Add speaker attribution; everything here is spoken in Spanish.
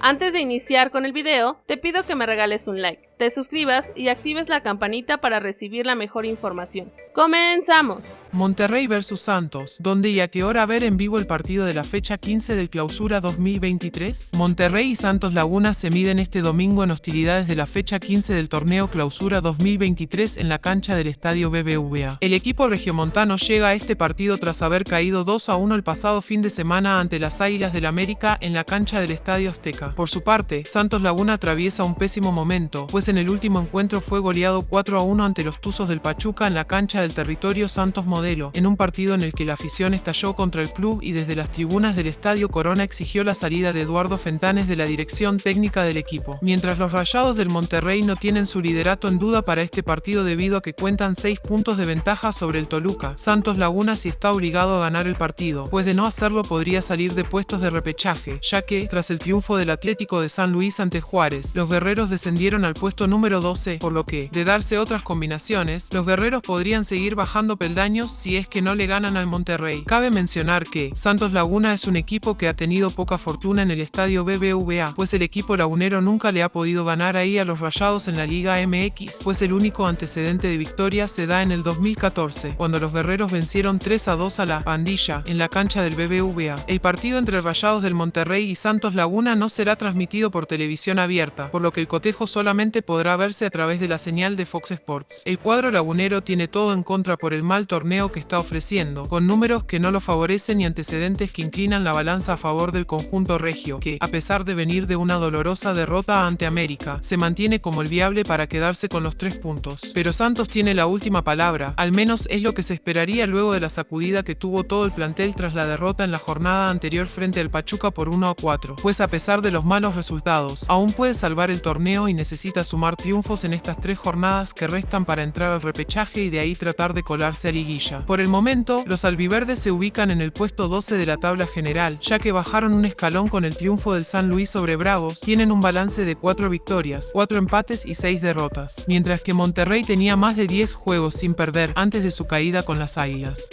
Speaker 1: Antes de iniciar con el video, te pido que me regales un like, te suscribas y actives la campanita para recibir la mejor información. ¡Comenzamos!
Speaker 2: Monterrey vs Santos, ¿dónde y a qué hora ver en vivo el partido de la fecha 15 del Clausura 2023? Monterrey y Santos Laguna se miden este domingo en hostilidades de la fecha 15 del torneo Clausura 2023 en la cancha del Estadio BBVA. El equipo regiomontano llega a este partido tras haber caído 2 a 1 el pasado fin de semana ante las Águilas del América en la cancha del Estadio Azteca. Por su parte, Santos Laguna atraviesa un pésimo momento, pues en el último encuentro fue goleado 4 a 1 ante los Tuzos del Pachuca en la cancha del territorio Santos Modelo, en un partido en el que la afición estalló contra el club y desde las tribunas del Estadio Corona exigió la salida de Eduardo Fentanes de la dirección técnica del equipo. Mientras los Rayados del Monterrey no tienen su liderato en duda para este partido debido a que cuentan 6 puntos de ventaja sobre el Toluca, Santos Laguna sí está obligado a ganar el partido, pues de no hacerlo podría salir de puestos de repechaje, ya que, tras el triunfo del Atlético de San Luis ante Juárez, los guerreros descendieron al puesto número 12, por lo que, de darse otras combinaciones, los guerreros podrían seguir bajando peldaños si es que no le ganan al Monterrey. Cabe mencionar que Santos Laguna es un equipo que ha tenido poca fortuna en el estadio BBVA, pues el equipo lagunero nunca le ha podido ganar ahí a los Rayados en la Liga MX, pues el único antecedente de victoria se da en el 2014, cuando los guerreros vencieron 3 a 2 a la pandilla en la cancha del BBVA. El partido entre Rayados del Monterrey y Santos Laguna no será transmitido por televisión abierta, por lo que el cotejo solamente podrá verse a través de la señal de Fox Sports. El cuadro lagunero tiene todo en contra por el mal torneo que está ofreciendo, con números que no lo favorecen y antecedentes que inclinan la balanza a favor del conjunto regio, que, a pesar de venir de una dolorosa derrota ante América, se mantiene como el viable para quedarse con los tres puntos. Pero Santos tiene la última palabra, al menos es lo que se esperaría luego de la sacudida que tuvo todo el plantel tras la derrota en la jornada anterior frente al Pachuca por 1 a 4, pues a pesar de los malos resultados, aún puede salvar el torneo y necesita sumar triunfos en estas tres jornadas que restan para entrar al repechaje y de ahí tratar de colarse a liguilla. Por el momento, los albiverdes se ubican en el puesto 12 de la tabla general, ya que bajaron un escalón con el triunfo del San Luis sobre Bravos, tienen un balance de 4 victorias, 4 empates y 6 derrotas, mientras que Monterrey tenía más de 10 juegos sin perder antes de su caída con las Águilas.